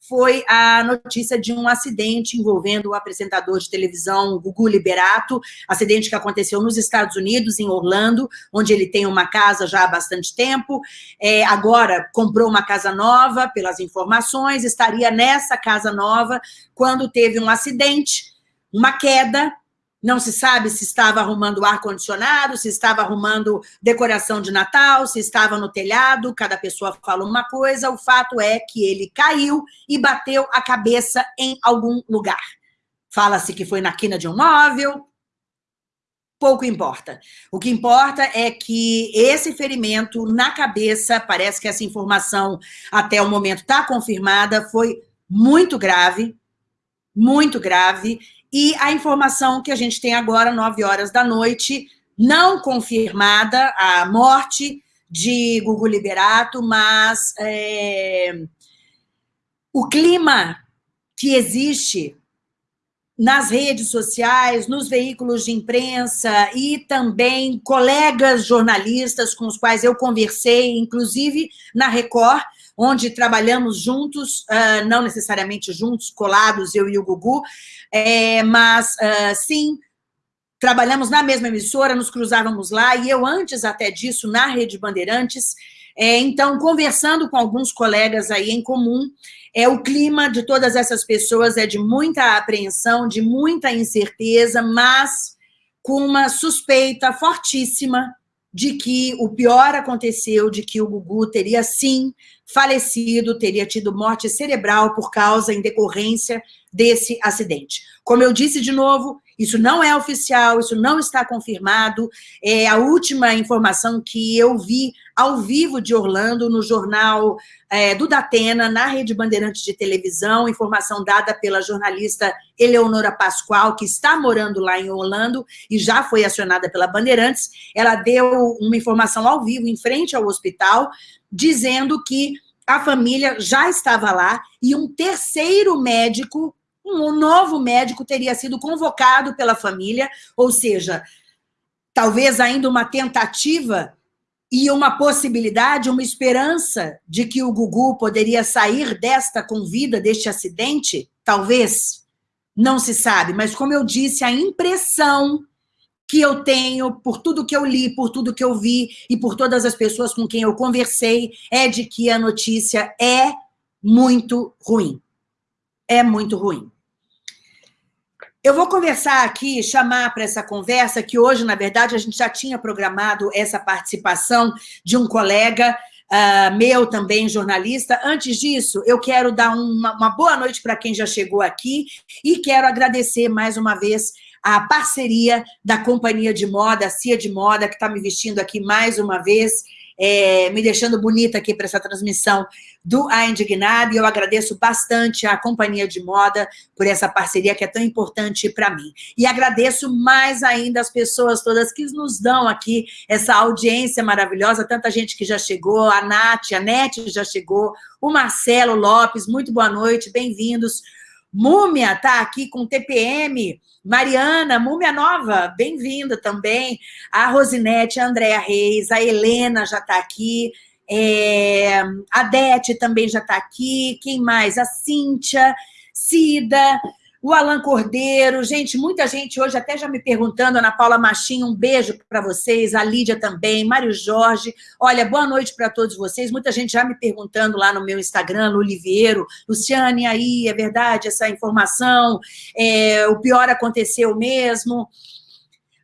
foi a notícia de um acidente envolvendo o apresentador de televisão Gugu Liberato, acidente que aconteceu nos Estados Unidos, em Orlando, onde ele tem uma casa já há bastante tempo, é, agora comprou uma casa nova, pelas informações, estaria nessa casa nova quando teve um acidente, uma queda, não se sabe se estava arrumando ar-condicionado, se estava arrumando decoração de Natal, se estava no telhado, cada pessoa fala uma coisa, o fato é que ele caiu e bateu a cabeça em algum lugar. Fala-se que foi na quina de um móvel, pouco importa. O que importa é que esse ferimento na cabeça, parece que essa informação até o momento está confirmada, foi muito grave, muito grave, e a informação que a gente tem agora, 9 horas da noite, não confirmada, a morte de Gugu Liberato, mas é, o clima que existe nas redes sociais, nos veículos de imprensa e também colegas jornalistas com os quais eu conversei, inclusive na Record, onde trabalhamos juntos, uh, não necessariamente juntos, colados, eu e o Gugu, é, mas uh, sim, trabalhamos na mesma emissora, nos cruzávamos lá, e eu antes até disso, na Rede Bandeirantes, é, então, conversando com alguns colegas aí em comum, é, o clima de todas essas pessoas é de muita apreensão, de muita incerteza, mas com uma suspeita fortíssima de que o pior aconteceu, de que o Gugu teria sim falecido, teria tido morte cerebral por causa, em decorrência desse acidente. Como eu disse de novo, isso não é oficial, isso não está confirmado. É a última informação que eu vi ao vivo de Orlando, no jornal é, do Datena, na Rede Bandeirantes de Televisão, informação dada pela jornalista Eleonora Pascoal, que está morando lá em Orlando e já foi acionada pela Bandeirantes. Ela deu uma informação ao vivo, em frente ao hospital, dizendo que a família já estava lá e um terceiro médico um novo médico teria sido convocado pela família, ou seja, talvez ainda uma tentativa e uma possibilidade, uma esperança de que o Gugu poderia sair desta com vida, deste acidente, talvez, não se sabe, mas como eu disse, a impressão que eu tenho, por tudo que eu li, por tudo que eu vi e por todas as pessoas com quem eu conversei, é de que a notícia é muito ruim. É muito ruim. Eu vou conversar aqui, chamar para essa conversa, que hoje, na verdade, a gente já tinha programado essa participação de um colega uh, meu também, jornalista. Antes disso, eu quero dar uma, uma boa noite para quem já chegou aqui e quero agradecer mais uma vez a parceria da companhia de moda, a Cia de Moda, que está me vestindo aqui mais uma vez, é, me deixando bonita aqui para essa transmissão do A Indignado, e eu agradeço bastante à Companhia de Moda por essa parceria que é tão importante para mim. E agradeço mais ainda as pessoas todas que nos dão aqui essa audiência maravilhosa, tanta gente que já chegou, a Nath, a Nete já chegou, o Marcelo Lopes, muito boa noite, bem-vindos. Múmia está aqui com TPM, Mariana, Múmia Nova, bem-vinda também. A Rosinete, a Andréa Reis, a Helena já está aqui. É, a Dete também já está aqui. Quem mais? A Cíntia, Cida, o Alan Cordeiro, gente, muita gente hoje até já me perguntando, Ana Paula Machinho, um beijo para vocês, a Lídia também, Mário Jorge, olha, boa noite para todos vocês, muita gente já me perguntando lá no meu Instagram, Oliveiro, Luciane, aí, é verdade essa informação, é, o pior aconteceu mesmo,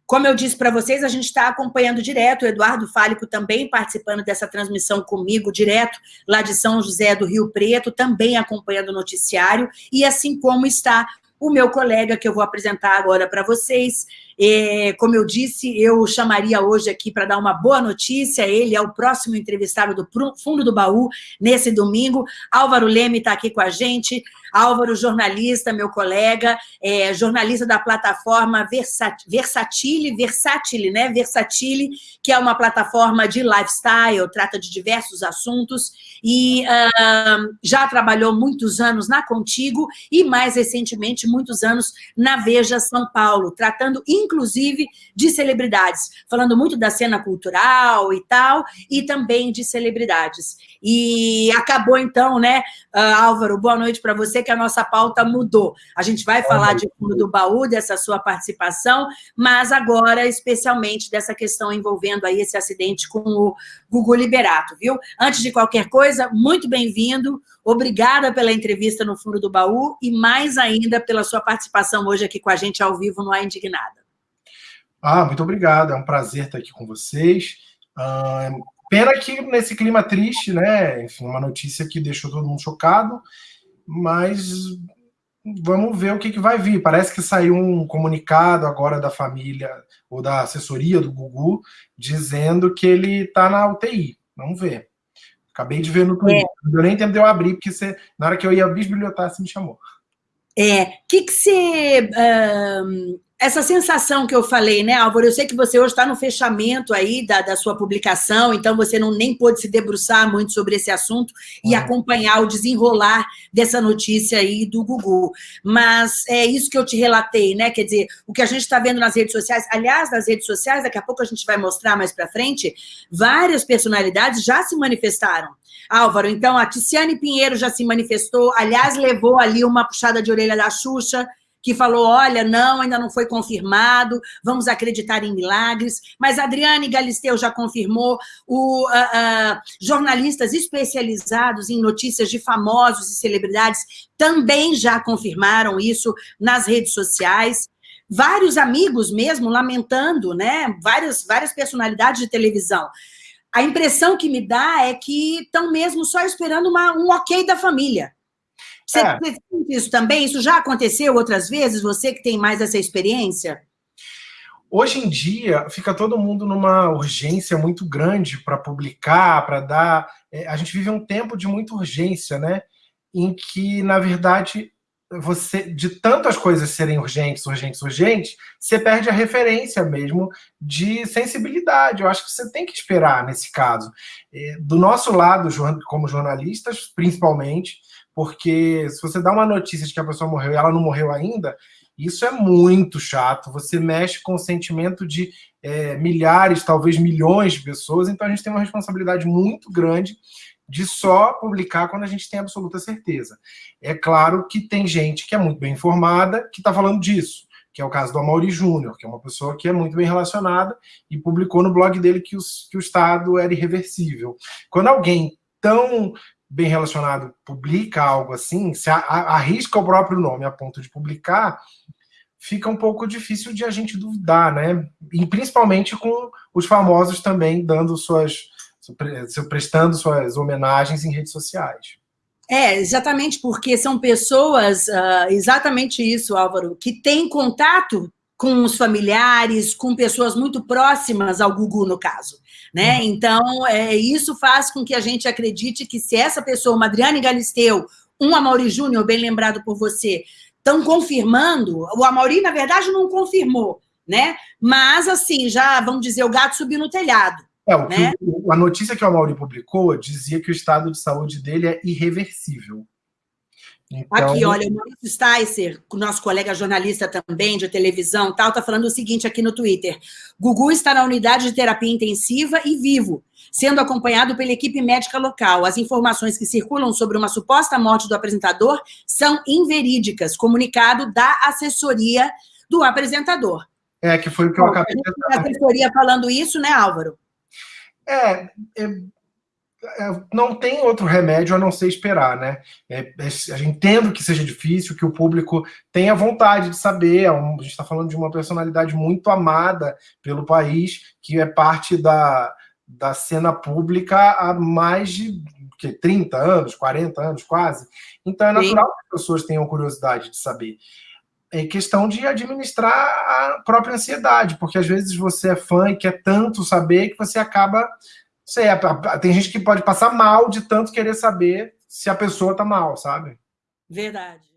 como eu disse para vocês, a gente está acompanhando direto, o Eduardo Fálico também participando dessa transmissão comigo, direto lá de São José do Rio Preto, também acompanhando o noticiário, e assim como está o meu colega, que eu vou apresentar agora para vocês. É, como eu disse, eu chamaria hoje aqui para dar uma boa notícia, ele é o próximo entrevistado do Fundo do Baú, nesse domingo. Álvaro Leme está aqui com a gente, Álvaro, jornalista, meu colega, é, jornalista da plataforma Versat Versatile, Versatile, né? Versatile, que é uma plataforma de lifestyle, trata de diversos assuntos, e uh, já trabalhou muitos anos na Contigo e, mais recentemente, muitos anos na Veja São Paulo, tratando, inclusive de celebridades, falando muito da cena cultural e tal, e também de celebridades. E acabou então, né, uh, Álvaro, boa noite para você, que a nossa pauta mudou. A gente vai boa falar noite. de fundo do baú, dessa sua participação, mas agora, especialmente, dessa questão envolvendo aí esse acidente com o Gugu Liberato, viu? Antes de qualquer coisa, muito bem-vindo, obrigada pela entrevista no fundo do baú e mais ainda pela sua participação hoje aqui com a gente ao vivo no A Indignada. Ah, muito obrigado, é um prazer estar aqui com vocês. Uh, pena que nesse clima triste, né? Enfim, uma notícia que deixou todo mundo chocado, mas vamos ver o que, que vai vir. Parece que saiu um comunicado agora da família ou da assessoria do Gugu dizendo que ele está na UTI. Vamos ver. Acabei de ver no Twitter. É. Eu nem tempo de eu abrir, porque você, na hora que eu ia bisbilhotar, você me chamou. É, o que, que você essa sensação que eu falei, né, Álvaro? Eu sei que você hoje está no fechamento aí da, da sua publicação, então você não nem pôde se debruçar muito sobre esse assunto e acompanhar o desenrolar dessa notícia aí do Gugu. Mas é isso que eu te relatei, né? Quer dizer, o que a gente está vendo nas redes sociais, aliás, nas redes sociais, daqui a pouco a gente vai mostrar mais para frente, várias personalidades já se manifestaram. Álvaro, então a Ticiane Pinheiro já se manifestou, aliás, levou ali uma puxada de orelha da Xuxa, que falou, olha, não, ainda não foi confirmado, vamos acreditar em milagres, mas Adriane Galisteu já confirmou, o, uh, uh, jornalistas especializados em notícias de famosos e celebridades também já confirmaram isso nas redes sociais, vários amigos mesmo lamentando, né, várias, várias personalidades de televisão, a impressão que me dá é que estão mesmo só esperando uma, um ok da família. Você, é. você sente isso também? Isso já aconteceu outras vezes? Você que tem mais essa experiência? Hoje em dia, fica todo mundo numa urgência muito grande para publicar, para dar... É, a gente vive um tempo de muita urgência, né? Em que, na verdade, você de tantas coisas serem urgentes, urgentes, urgentes, você perde a referência mesmo de sensibilidade. Eu acho que você tem que esperar nesse caso. É, do nosso lado, como jornalistas, principalmente, porque se você dá uma notícia de que a pessoa morreu e ela não morreu ainda, isso é muito chato. Você mexe com o sentimento de é, milhares, talvez milhões de pessoas, então a gente tem uma responsabilidade muito grande de só publicar quando a gente tem absoluta certeza. É claro que tem gente que é muito bem informada que está falando disso, que é o caso do Amaury Júnior, que é uma pessoa que é muito bem relacionada e publicou no blog dele que, os, que o Estado era irreversível. Quando alguém tão bem relacionado publica algo assim, se arrisca o próprio nome a ponto de publicar, fica um pouco difícil de a gente duvidar, né? E principalmente com os famosos também dando suas, prestando suas homenagens em redes sociais. É, exatamente, porque são pessoas, uh, exatamente isso, Álvaro, que têm contato com os familiares, com pessoas muito próximas ao Gugu, no caso. Né? Uhum. Então, é, isso faz com que a gente acredite que se essa pessoa, uma Adriane Galisteu, um Amaury Júnior, bem lembrado por você, estão confirmando, o Amaury, na verdade, não confirmou, né? Mas, assim, já, vamos dizer, o gato subiu no telhado. É, o né? que, a notícia que o Amaury publicou dizia que o estado de saúde dele é irreversível. Então... Aqui, olha, o Maurício Sticer, nosso colega jornalista também de televisão, tal, tá falando o seguinte aqui no Twitter. Gugu está na unidade de terapia intensiva e vivo, sendo acompanhado pela equipe médica local. As informações que circulam sobre uma suposta morte do apresentador são inverídicas, comunicado da assessoria do apresentador. É, que foi o que eu acabei de A assessoria falando isso, né, Álvaro? É é, não tem outro remédio a não ser esperar, né? É, é, entendo que seja difícil, que o público tenha vontade de saber. É um, a gente está falando de uma personalidade muito amada pelo país, que é parte da, da cena pública há mais de que, 30 anos, 40 anos quase. Então é natural Sim. que as pessoas tenham curiosidade de saber. É questão de administrar a própria ansiedade, porque às vezes você é fã e quer tanto saber que você acaba sei, tem gente que pode passar mal de tanto querer saber se a pessoa tá mal, sabe? Verdade.